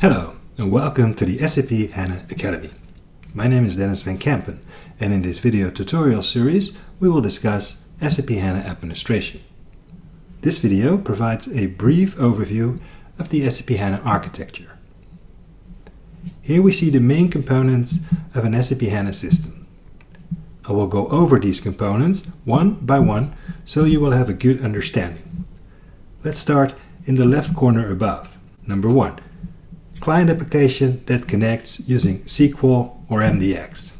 Hello and welcome to the SAP HANA Academy. My name is Denys van Kempen and in this video tutorial series we will discuss SAP HANA administration. This video provides a brief overview of the SAP HANA architecture. Here we see the main components of an SAP HANA system. I will go over these components one by one so you will have a good understanding. Let's start in the left corner above. Number one, client application that connects using SQL or MDX.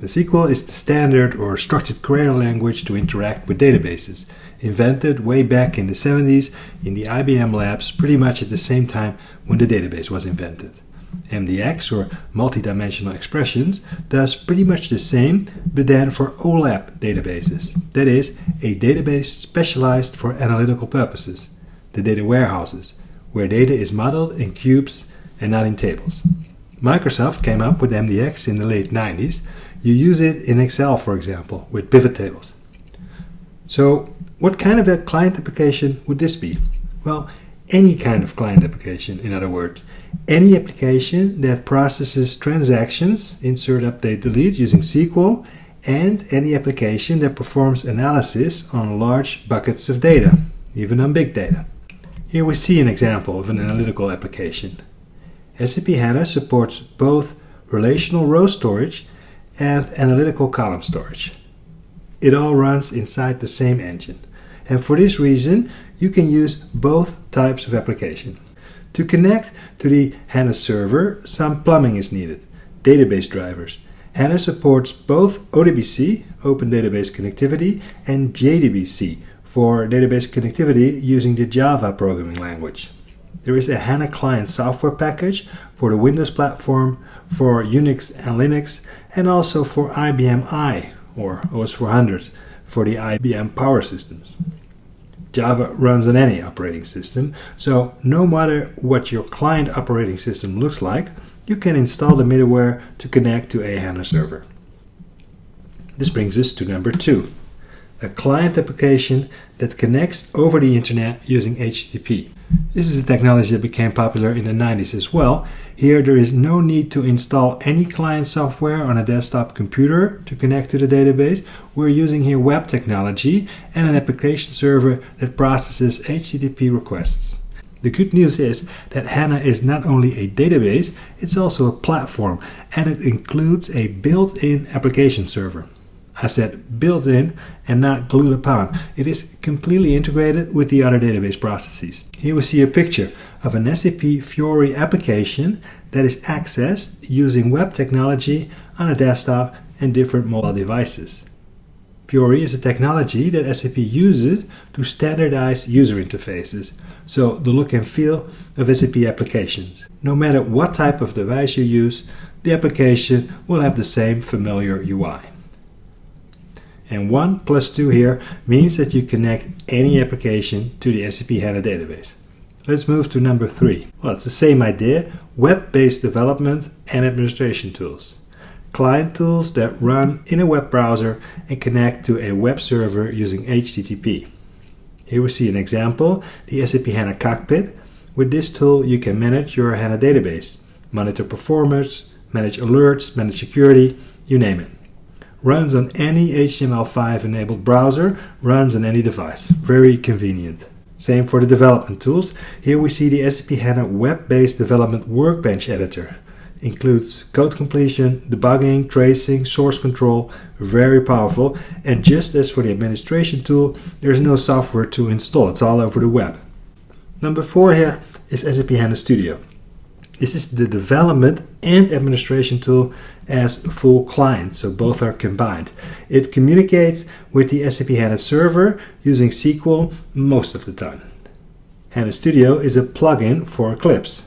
The SQL is the standard or structured query language to interact with databases, invented way back in the 70s in the IBM labs pretty much at the same time when the database was invented. MDX or multidimensional expressions does pretty much the same but then for OLAP databases. That is, a database specialized for analytical purposes, the data warehouses, where data is modeled in cubes and not in tables. Microsoft came up with MDX in the late 90s. You use it in Excel, for example, with pivot tables. So what kind of a client application would this be? Well, any kind of client application, in other words. Any application that processes transactions, insert, update, delete using SQL, and any application that performs analysis on large buckets of data, even on big data. Here we see an example of an analytical application. SAP HANA supports both relational row storage and analytical column storage. It all runs inside the same engine. And for this reason, you can use both types of application. To connect to the HANA server, some plumbing is needed. Database drivers. HANA supports both ODBC, Open Database Connectivity, and JDBC for database connectivity using the Java programming language. There is a HANA client software package for the Windows platform, for Unix and Linux, and also for IBM i or OS 400 for the IBM Power Systems. Java runs on any operating system, so no matter what your client operating system looks like, you can install the middleware to connect to a HANA server. This brings us to number two, a client application that connects over the internet using HTTP. This is a technology that became popular in the 90s as well. Here there is no need to install any client software on a desktop computer to connect to the database. We're using here web technology and an application server that processes HTTP requests. The good news is that HANA is not only a database, it's also a platform and it includes a built-in application server. I said built in and not glued upon. It is completely integrated with the other database processes. Here we see a picture of an SAP Fiori application that is accessed using web technology on a desktop and different mobile devices. Fiori is a technology that SAP uses to standardize user interfaces, so the look and feel of SAP applications. No matter what type of device you use, the application will have the same familiar UI. And 1 plus 2 here means that you connect any application to the SAP HANA database. Let's move to number 3. Well, it's the same idea, web-based development and administration tools. Client tools that run in a web browser and connect to a web server using HTTP. Here we see an example, the SAP HANA Cockpit. With this tool you can manage your HANA database, monitor performance, manage alerts, manage security, you name it runs on any HTML5 enabled browser, runs on any device. Very convenient. Same for the development tools. Here we see the SAP HANA web-based development workbench editor. Includes code completion, debugging, tracing, source control, very powerful. And just as for the administration tool, there's no software to install, it's all over the web. Number four here is SAP HANA Studio. This is the development and administration tool as full client, so both are combined. It communicates with the SAP HANA server using SQL most of the time. HANA Studio is a plugin for Eclipse.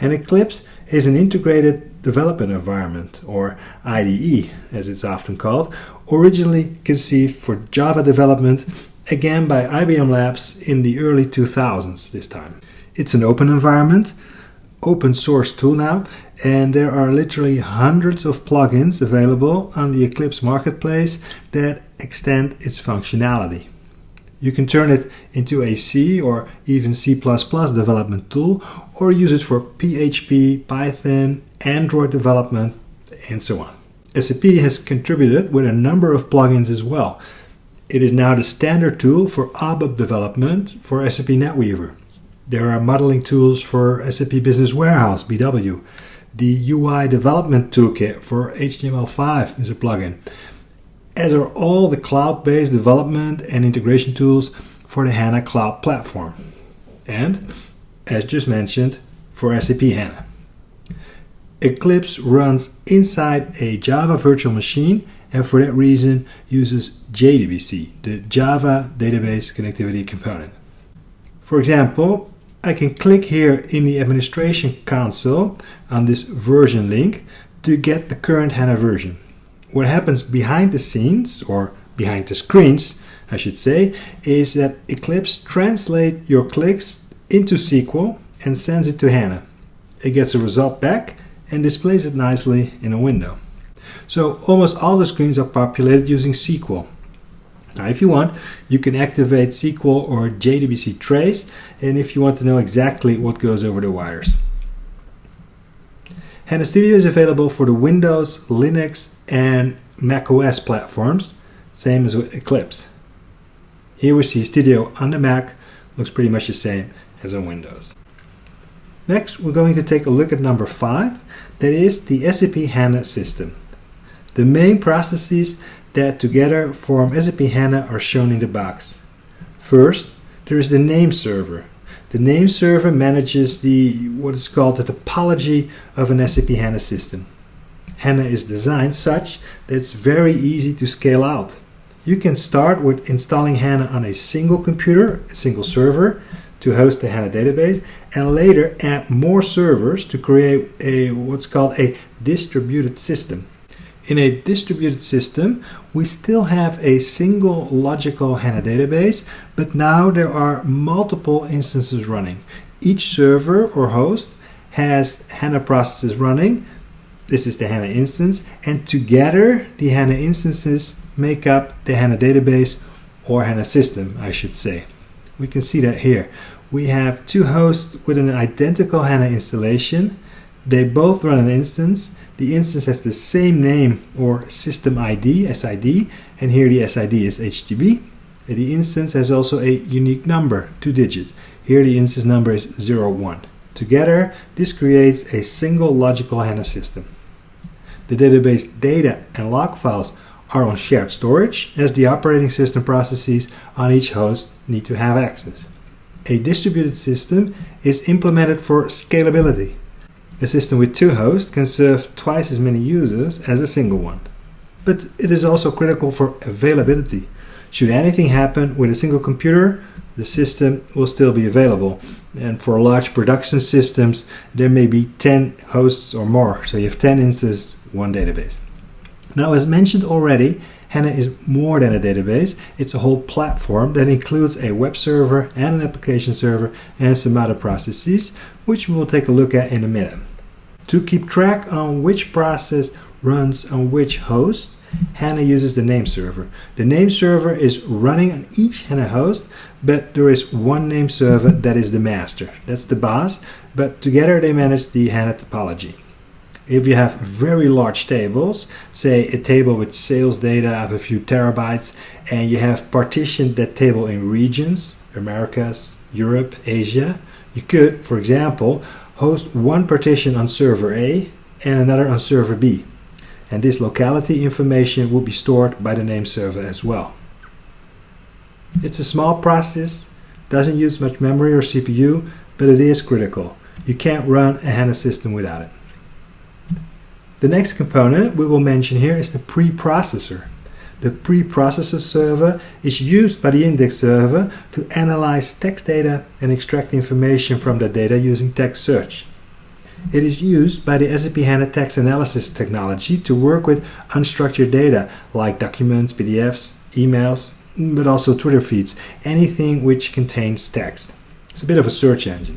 And Eclipse is an integrated development environment, or IDE as it's often called, originally conceived for Java development, again by IBM Labs in the early 2000s this time. It's an open environment open source tool now and there are literally hundreds of plugins available on the Eclipse marketplace that extend its functionality. You can turn it into a C or even C++ development tool or use it for PHP, Python, Android development, and so on. SAP has contributed with a number of plugins as well. It is now the standard tool for ABAP development for SAP NetWeaver. There are modeling tools for SAP Business Warehouse, BW. The UI Development Toolkit for HTML5 is a plugin, as are all the cloud-based development and integration tools for the HANA Cloud Platform. And, as just mentioned, for SAP HANA. Eclipse runs inside a Java virtual machine and for that reason uses JDBC, the Java Database Connectivity Component. For example, I can click here in the administration console on this version link to get the current HANA version. What happens behind the scenes, or behind the screens, I should say, is that Eclipse translates your clicks into SQL and sends it to HANA. It gets a result back and displays it nicely in a window. So almost all the screens are populated using SQL. Now if you want, you can activate SQL or JDBC trace and if you want to know exactly what goes over the wires. HANA Studio is available for the Windows, Linux and macOS platforms, same as with Eclipse. Here we see Studio on the Mac, looks pretty much the same as on Windows. Next, we're going to take a look at number 5, that is the SAP HANA system. The main processes that together form SAP HANA are shown in the box. First, there is the name server. The name server manages the what is called the topology of an SAP HANA system. HANA is designed such that it's very easy to scale out. You can start with installing HANA on a single computer, a single server, to host the HANA database, and later add more servers to create a what's called a distributed system. In a distributed system, we still have a single logical HANA database, but now there are multiple instances running. Each server or host has HANA processes running. This is the HANA instance, and together the HANA instances make up the HANA database or HANA system, I should say. We can see that here. We have two hosts with an identical HANA installation. They both run an instance the instance has the same name or system ID, SID, and here the SID is HTTP. The instance has also a unique number, two digits. Here the instance number is 01. Together, this creates a single logical HANA system. The database data and log files are on shared storage, as the operating system processes on each host need to have access. A distributed system is implemented for scalability. A system with two hosts can serve twice as many users as a single one. But it is also critical for availability. Should anything happen with a single computer, the system will still be available. And for large production systems, there may be 10 hosts or more. So you have 10 instances, one database. Now, as mentioned already, HANA is more than a database. It's a whole platform that includes a web server and an application server and some other processes, which we will take a look at in a minute. To keep track on which process runs on which host, HANA uses the name server. The name server is running on each HANA host, but there is one name server that is the master. That's the boss, but together they manage the HANA topology. If you have very large tables, say a table with sales data of a few terabytes, and you have partitioned that table in regions, Americas, Europe, Asia, you could, for example, host one partition on server A and another on server B. And this locality information will be stored by the name server as well. It's a small process, doesn't use much memory or CPU, but it is critical. You can't run a HANA system without it. The next component we will mention here is the preprocessor. The preprocessor server is used by the index server to analyze text data and extract information from that data using text search. It is used by the SAP HANA text analysis technology to work with unstructured data like documents, PDFs, emails, but also Twitter feeds, anything which contains text. It's a bit of a search engine.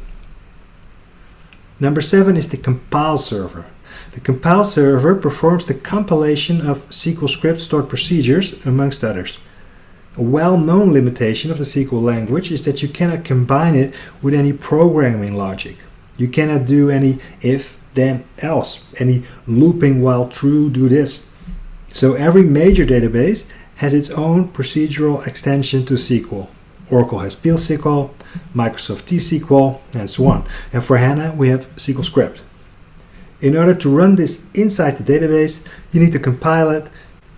Number seven is the compile server. The compile server performs the compilation of SQL script stored procedures, amongst others. A well-known limitation of the SQL language is that you cannot combine it with any programming logic. You cannot do any if, then, else, any looping while true, do this. So every major database has its own procedural extension to SQL. Oracle has PL/SQL, Microsoft T-SQL, and so on. And for HANA, we have SQL Script. In order to run this inside the database, you need to compile it,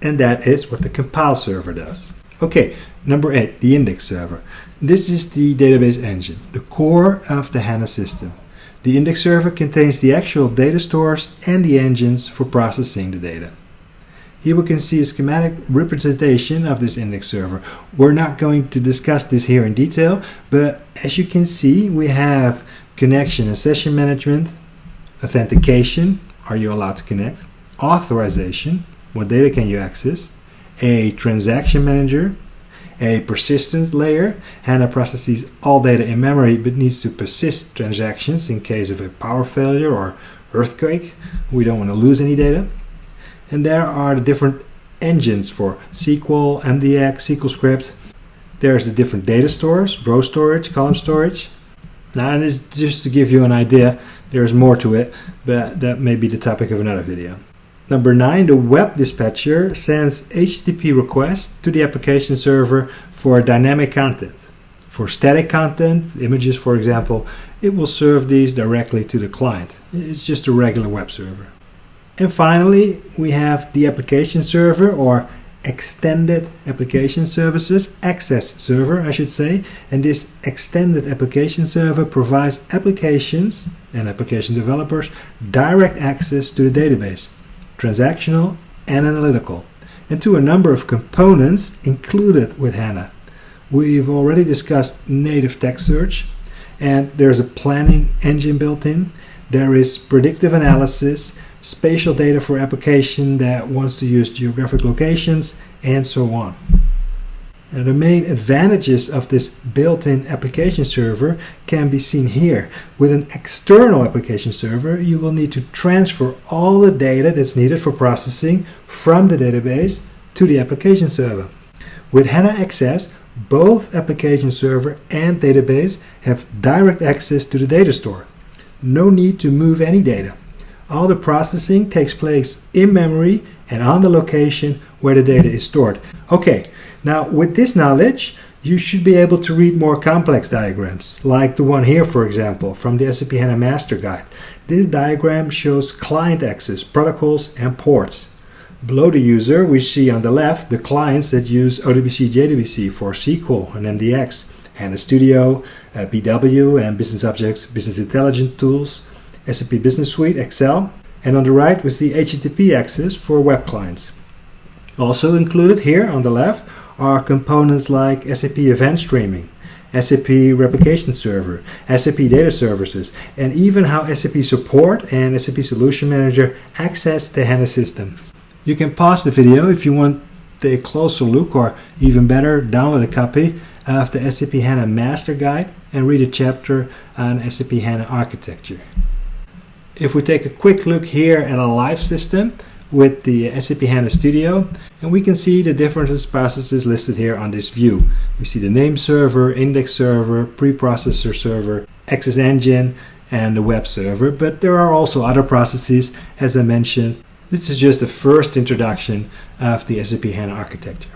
and that is what the compile server does. Okay, number eight, the index server. This is the database engine, the core of the HANA system. The index server contains the actual data stores and the engines for processing the data. Here we can see a schematic representation of this index server. We're not going to discuss this here in detail, but as you can see, we have connection and session management, authentication, are you allowed to connect, authorization, what data can you access, a transaction manager, a persistent layer. HANA processes all data in memory but needs to persist transactions in case of a power failure or earthquake. We don't want to lose any data. And there are the different engines for SQL, MDX, SQL script. There's the different data stores, row storage, column storage. Now, and this just to give you an idea, there's more to it, but that may be the topic of another video. Number nine, the web dispatcher sends HTTP requests to the application server for dynamic content. For static content, images for example, it will serve these directly to the client. It's just a regular web server. And finally, we have the application server or extended application services, XS server I should say, and this extended application server provides applications and application developers direct access to the database, transactional and analytical, and to a number of components included with HANA. We've already discussed native text search, and there's a planning engine built in. There is predictive analysis, spatial data for application that wants to use geographic locations, and so on. The main advantages of this built-in application server can be seen here. With an external application server, you will need to transfer all the data that's needed for processing from the database to the application server. With HANA XS, both application server and database have direct access to the data store. No need to move any data. All the processing takes place in memory and on the location where the data is stored. Okay, now with this knowledge, you should be able to read more complex diagrams, like the one here for example, from the SAP HANA Master Guide. This diagram shows client access, protocols and ports. Below the user, we see on the left the clients that use ODBC JDBC for SQL and MDX, HANA Studio, uh, BW and Business Objects, Business Intelligence tools, SAP Business Suite, Excel, and on the right we see HTTP access for web clients. Also included here on the left are components like SAP Event Streaming, SAP Replication Server, SAP Data Services, and even how SAP Support and SAP Solution Manager access the HANA system. You can pause the video if you want a closer look or even better download a copy of the SAP HANA Master Guide and read a chapter on SAP HANA architecture. If we take a quick look here at a live system with the SAP HANA Studio, and we can see the different processes listed here on this view. We see the name server, index server, preprocessor server, XS Engine, and the web server, but there are also other processes, as I mentioned. This is just the first introduction of the SAP HANA architecture.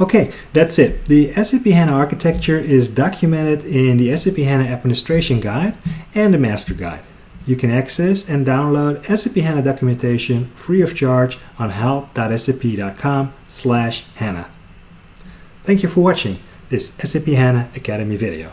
Okay, that's it. The SAP HANA architecture is documented in the SAP HANA Administration Guide and the Master Guide. You can access and download SAP HANA documentation free of charge on help.sap.com slash HANA. Thank you for watching this SAP HANA Academy video.